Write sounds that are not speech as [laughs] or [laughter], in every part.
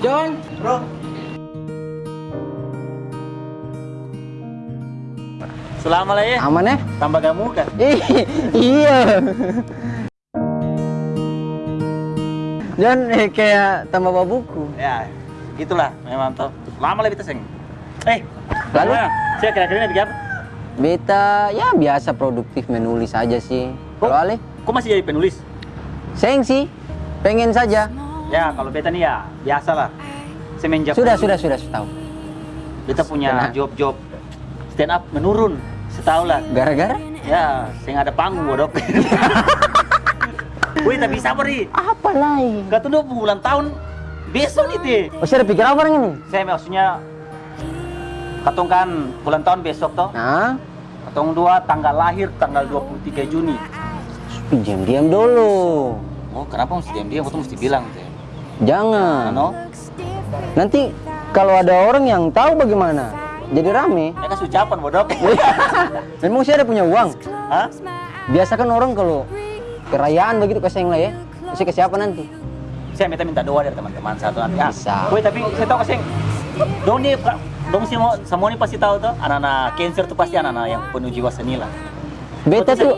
John, Bro. Selama lah ya. aman ya? Tambah gak muka. Ih, [laughs] iya. John eh, kayak tambah bawa buku. Ya, gitulah memang toh. Lama lah kita seng. Eh, Lalu? Saya kira-kira bikin apa? Beta ya biasa produktif menulis aja sih. Kalau Ale? Kok masih jadi penulis? Seng sih, pengen saja. Ya, kalau beta nih ya biasa lah. Semenjak Sudah, sudah, sudah, sudah tahu. Beta punya job-job stand up menurun setahun lah. Gara-gara? Ya, saya ada panggung bodok. [laughs] Wih, tapi sabar nih. Apa lagi? Gak tunggu bulan tahun besok nih teh. Oh, saya ada pikir apa orang ini? Saya maksudnya katong kan bulan tahun besok toh. Nah, Katong dua tanggal lahir tanggal 23 Juni. diam-diam dulu. Oh, kenapa mesti diam-diam? Aku tuh mesti bilang teh. Jangan. Ano? Nanti kalau ada orang yang tahu bagaimana, jadi rame. Ya kan ucapan bodok. [laughs] Memang saya ada punya uang. Hah? Biasa kan orang kalau kerayaan begitu kasih yang lah ya. Kasih ke siapa nanti? Saya minta minta doa dari teman-teman satu nanti. Ah, Bisa. Woi, tapi saya tahu kasih. Dong nih, dong semua semua nih pasti tahu tuh anak-anak cancer tuh pasti anak-anak yang penuh jiwa seni lah. Beta tuh,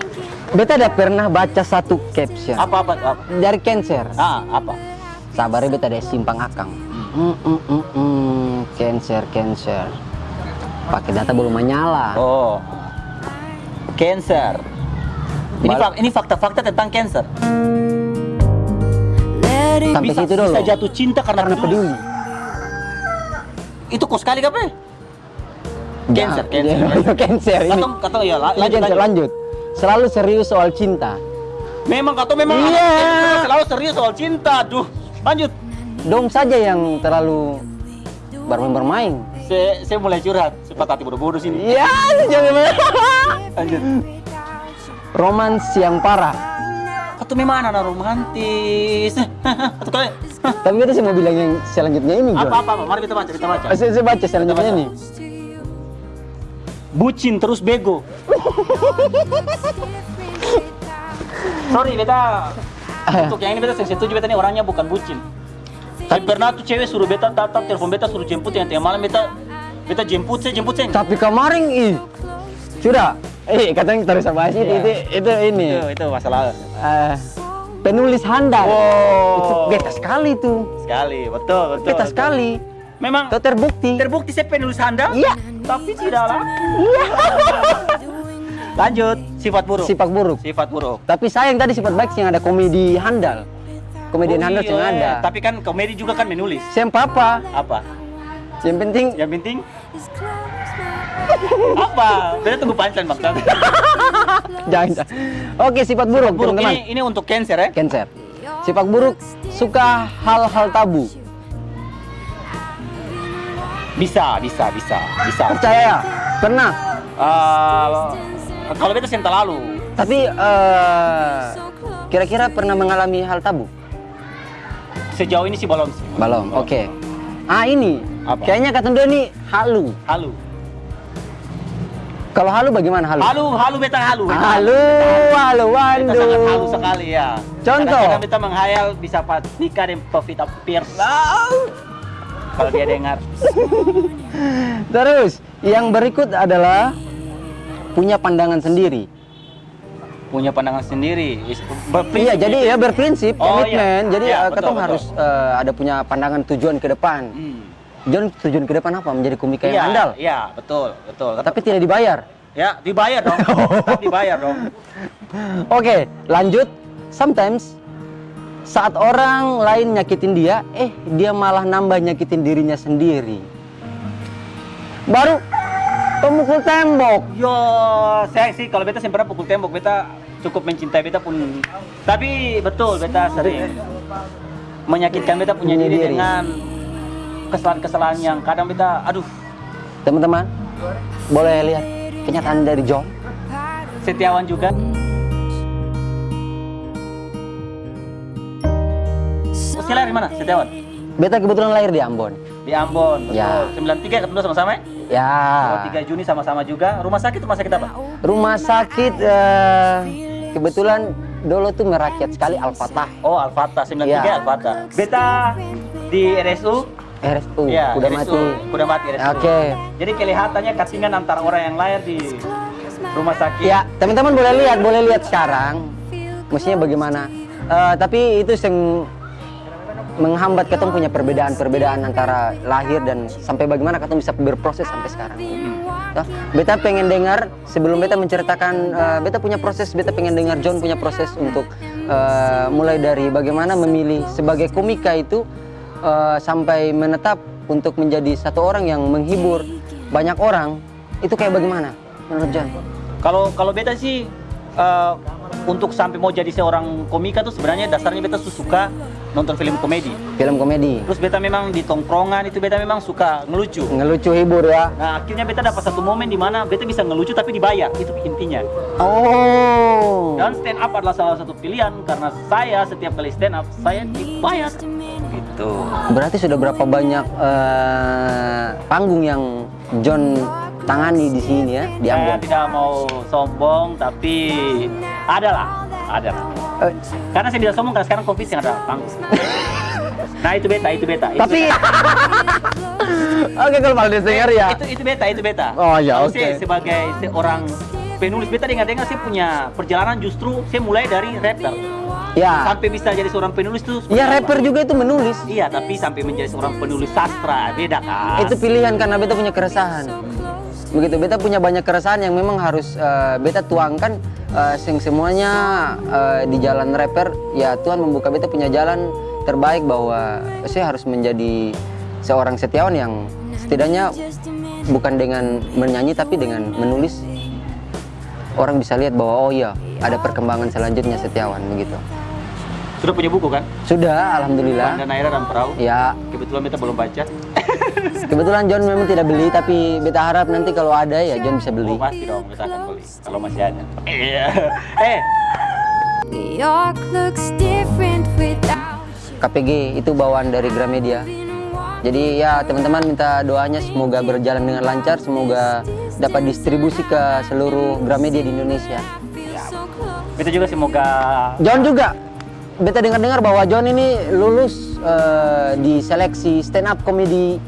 beta ada pernah baca satu caption Apa apa? apa? dari Cancer. Ah, apa? Sabarnya beta ada simpang akang. Mm, mm, mm, mm. Cancer, Cancer. Pakai data belum menyala. Oh. Cancer. Ini Bal- fak- ini fakta-fakta tentang cancer. Sampai bisa, situ dulu. bisa jatuh cinta karena, Karena peduli. peduli. Itu kok sekali kape? Cancer, cancer. [laughs] Cancer ini. Katong, katong ya, lanjut, cancer, lanjut. lanjut. Selalu serius soal cinta. Memang katong memang Iya. selalu serius soal cinta. Duh, lanjut. Dong saja yang terlalu bermain-bermain. Saya, saya mulai curhat, cepat hati bodoh-bodoh sini. Iya, jangan Lanjut. Romans yang parah. Atau memang anak romantis. [laughs] Atau kali. Tapi kita sih mau bilang yang selanjutnya ini. Apa, apa, apa? Mari kita baca, kita baca. Saya, saya baca selanjutnya ini. Bucin terus bego. [laughs] Sorry, beta. [laughs] Untuk yang ini beta saya setuju beta ini orangnya bukan bucin. Tapi pernah tuh cewek suruh beta tatap telepon beta suruh jemput yang tengah malam beta beta jemput saya jemput saya. Tapi kemarin ih sudah. Eh, katanya terus bahas itu, Iya. itu, itu ini. Itu itu masalah Eh, penulis handal. Wow. Itu beta sekali tuh. sekali, betul betul. Beta betul. sekali. Memang Itu terbukti. terbukti saya penulis handal. Iya. Tapi tidak laku. [laughs] Lanjut, sifat buruk. Sifat buruk. Sifat buruk. Tapi sayang tadi sifat baik yang ada komedi handal. Komedian Oh, handal iya, yang ada. Tapi kan komedi juga kan menulis. Siapa apa? Apa? Yang penting Yang penting apa? Beda tunggu punchline bang. [laughs] jangan. jangan. Oke, sifat buruk, buruk teman-teman. ini ini untuk cancer ya. Cancer. Sifat buruk suka hal-hal tabu. Bisa, bisa, bisa, bisa. Percaya? Pernah. Eh, kalau beta sen lalu, Tapi eh, kira-kira pernah mengalami hal tabu? sejauh ini sih belum sih. Belum. Oke. Ah ini. Apa? Kayaknya kata dia ini halu. Halu. Kalau halu bagaimana halu? Halu, halu beta halu. beta Halu, halu, Beta sangat halu sekali ya. Contoh? Kadang-kadang beta menghayal bisa nikah dengan Pevita Pierce. Kalau dia dengar. [laughs] Terus, yang berikut adalah punya pandangan sendiri. punya pandangan sendiri. Berprinsip Iya, jadi ya berprinsip, Oh, komitmen. iya. Jadi Iya, eh, betul, ketong betul. harus eh, ada punya pandangan tujuan ke depan. Hmm. John tujuan ke depan apa? Menjadi komika Iya, yang andal. Iya, betul, betul. Tapi tidak dibayar. Ya, dibayar dong. [laughs] Dibayar dong. Oke, lanjut. Sometimes saat orang lain nyakitin dia, eh dia malah nambah nyakitin dirinya sendiri. Baru pemukul tembok. Yo, saya sih kalau beta pernah pukul tembok, beta cukup mencintai beta pun. Tapi betul beta sering menyakitkan beta punya Punya diri, diri. dengan kesalahan-kesalahan yang kadang beta, aduh, Teman-teman, boleh lihat kenyataan dari John? Setiawan juga. Usia lahir di mana? Setiawan? Beta kebetulan lahir di Ambon. Di Ambon. Betul. Ya. 93 ketemu sama-sama ya? Ya. 23 Juni sama-sama juga. Rumah sakit rumah sakit apa? Rumah sakit eh, kebetulan dulu tuh merakyat sekali Al-Fatah Oh, Al-Fatah 93 Iya. Al-Fatah. Beta di RSU RSU ya, udah RSU, mati Udah mati RSU. Oke. Jadi kelihatannya katingan antara orang yang lahir di rumah sakit. ya teman-teman boleh lihat boleh lihat sekarang mestinya bagaimana Eh, tapi itu yang menghambat ketemu punya perbedaan-perbedaan antara lahir dan sampai bagaimana ketemu bisa berproses sampai sekarang Toh, beta pengen dengar sebelum beta menceritakan eh, beta punya proses beta pengen dengar John punya proses untuk eh, mulai dari bagaimana memilih sebagai komika itu eh, sampai menetap untuk menjadi satu orang yang menghibur banyak orang itu kayak bagaimana menurut John? Kalau kalau beta sih eh, untuk sampai mau jadi seorang komika tuh sebenarnya dasarnya beta suka nonton film komedi. Film komedi Terus beta memang di tongkrongan itu beta memang suka ngelucu. ngelucu hibur ya. Nah akhirnya beta dapat satu momen di mana beta bisa ngelucu tapi dibayar itu intinya. Oh. Dan stand up adalah salah satu pilihan karena saya setiap kali stand up saya dibayar. Gitu. Berarti sudah berapa banyak eh, panggung yang John tangani di sini ya di Saya tidak mau sombong tapi ada lah, ada lah. Eh, Karena saya tidak sombong karena sekarang covid yang ada panggung. [laughs] Nah itu beta, itu beta. Itu tapi. Oke kalau Valdes dengar ya. Itu itu beta, itu beta. Oh, ya, oke. saya sebagai seorang penulis beta dengar-dengar saya punya perjalanan justru saya mulai dari rapper Ya. sampai bisa jadi seorang penulis tuh. Ya apa? rapper juga itu menulis. Iya, tapi sampai menjadi seorang penulis sastra beda kan. Itu pilihan karena beta punya keresahan. Begitu beta punya banyak keresahan yang memang harus eh, beta tuangkan eh, sing semuanya eh, di jalan rapper ya Tuhan membuka beta punya jalan terbaik bahwa saya harus menjadi seorang setiawan yang setidaknya bukan dengan menyanyi tapi dengan menulis orang bisa lihat bahwa oh iya ada perkembangan selanjutnya setiawan begitu. Sudah punya buku kan? Sudah alhamdulillah. Dan Naira dan Perahu. Ya, Kebetulan beta belum baca. Kebetulan John memang tidak beli tapi beta harap nanti kalau ada ya John bisa beli. Oh, pasti dong, beta akan beli kalau masih ada. Iya. [laughs] Eh, New York looks different without you. KPG itu bawaan dari Gramedia. Jadi ya teman-teman minta doanya semoga berjalan dengan lancar, semoga dapat distribusi ke seluruh Gramedia di Indonesia. beta juga semoga John juga, beta dengar-dengar bahwa John ini lulus eh, di seleksi stand up komedi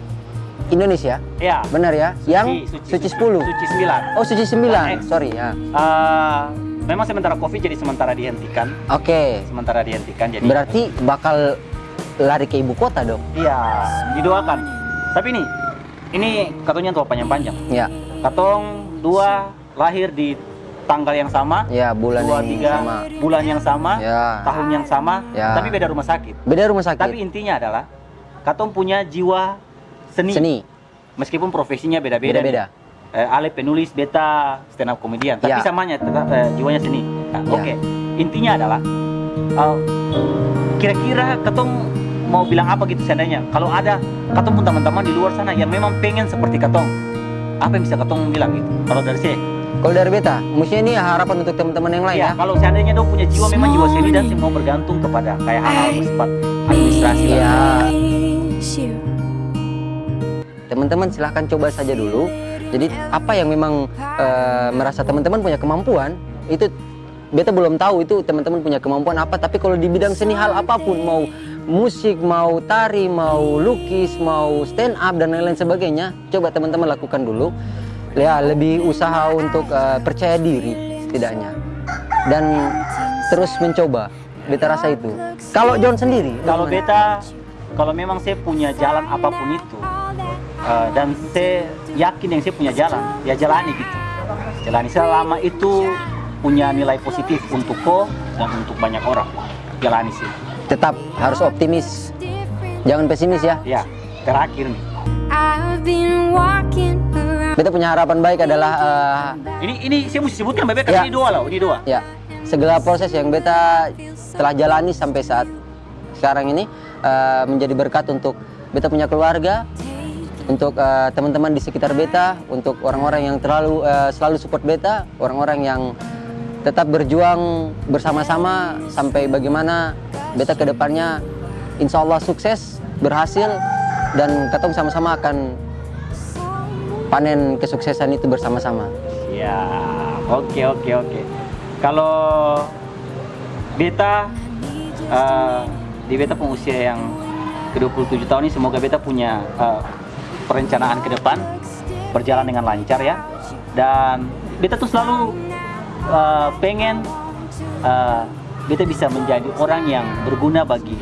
Indonesia. ya Benar ya? Yang Suci 10. Suci 9. Oh, Suci 9. Sorry ya. Eh, memang sementara Covid jadi sementara dihentikan, Oke. sementara dihentikan jadi Berarti bakal lari ke ibu kota dong. Iya, didoakan. Tapi nih, ini katanya tua panjang-panjang. Ya, Katong dua lahir di tanggal yang sama, ya bulan dua yang tiga sama. bulan yang sama, Ya. tahun yang sama, Ya. tapi beda rumah sakit. Beda rumah sakit. Tapi intinya adalah katong punya jiwa seni, Seni. meskipun profesinya beda-beda. Beda-beda. Eh, Ale penulis, beta stand up komedian, tapi Ya. samanya tetap eh, jiwanya seni. Nah, Ya. Oke, intinya adalah eh, kira-kira katong mau bilang apa gitu seandainya kalau ada katong pun teman-teman di luar sana yang memang pengen seperti katong, apa yang bisa katong bilang gitu? Kalau dari saya, Kalau dari beta, mestinya ini harapan untuk teman-teman yang lain ya ya. kalau seandainya dong punya jiwa memang jiwa seni dan semua bergantung kepada kayak hal-hal bersifat administrasi you. Teman-teman silahkan coba saja dulu. Jadi apa yang memang eh, merasa teman-teman punya kemampuan itu beta belum tahu itu teman-teman punya kemampuan apa. Tapi kalau di bidang seni hal apa pun mau musik, mau tari, mau lukis, mau stand up dan lain-lain sebagainya, coba teman-teman lakukan dulu. Ya lebih usaha untuk eh, percaya diri setidaknya dan terus mencoba. Beta rasa itu. Kalau John sendiri, Kalau beta, kalau memang saya punya jalan apa pun itu, eh, dan saya yakin yang saya punya jalan, ya jalani gitu. Jalani selama itu punya nilai positif untuk ko dan untuk banyak orang. Jalani sih. tetap harus optimis, jangan pesimis ya. Ya, terakhir nih. I've been walking. Beta punya harapan baik adalah eh, Ini ini saya mesti sebutkan Bebe Ya. ini dua loh, ini dua. ya segala proses yang beta telah jalani sampai saat sekarang ini eh, menjadi berkat untuk beta punya keluarga, untuk eh, teman-teman di sekitar beta, untuk orang-orang yang terlalu eh, selalu support beta, orang-orang yang tetap berjuang bersama-sama sampai bagaimana beta ke depannya insya Allah sukses, berhasil dan ketemu sama-sama akan panen kesuksesan itu bersama-sama. Ya, oke oke oke. Kalau beta eh, di beta pun usia yang ke-27 tahun ini semoga beta punya eh, perencanaan ke depan berjalan dengan lancar ya dan beta tuh selalu eh, pengen eh, beta bisa menjadi orang yang berguna bagi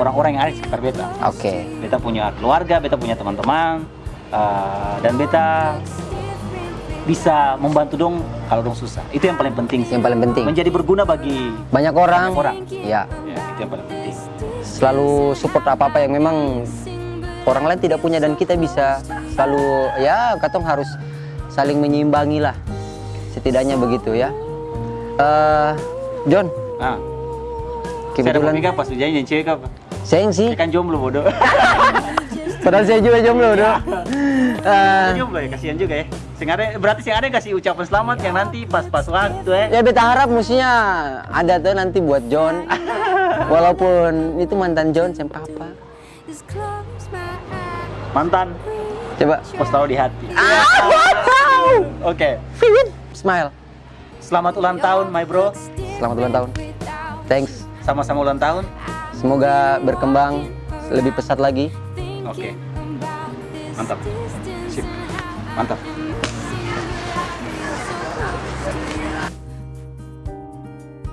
orang-orang yang ada di sekitar beta Oke. beta punya keluarga, beta punya teman-teman, uh, dan beta bisa membantu dong kalau dong susah. Itu yang paling penting. sih. Yang paling penting. Menjadi berguna bagi Banyak orang. Banyak orang. Ya. ya, itu yang paling penting. Selalu support apa-apa yang memang orang lain tidak punya dan kita bisa selalu ya katong harus saling menyeimbangi lah. Setidaknya begitu ya. Eh John, Nah, saya ada kebetulan pas ujian yang cewek apa? sayang sih. Saya kan jomblo bodoh. [laughs] Padahal saya juga jomblo, doh. Eh, Saya jomblo ya, kasihan juga ya. Sing ada, berarti sing ada kasih ucapan selamat yang nanti pas-pas waktu ya. ya beta harap mestinya ada tuh nanti buat John. Walaupun itu mantan John sama papa. Mantan, Coba. pos taruh di hati. Oke, Smile. selamat ulang tahun my bro. Selamat ulang tahun. Thanks. Sama-sama ulang tahun. Semoga berkembang lebih pesat lagi. Oke. Mantap. Sip. Mantap.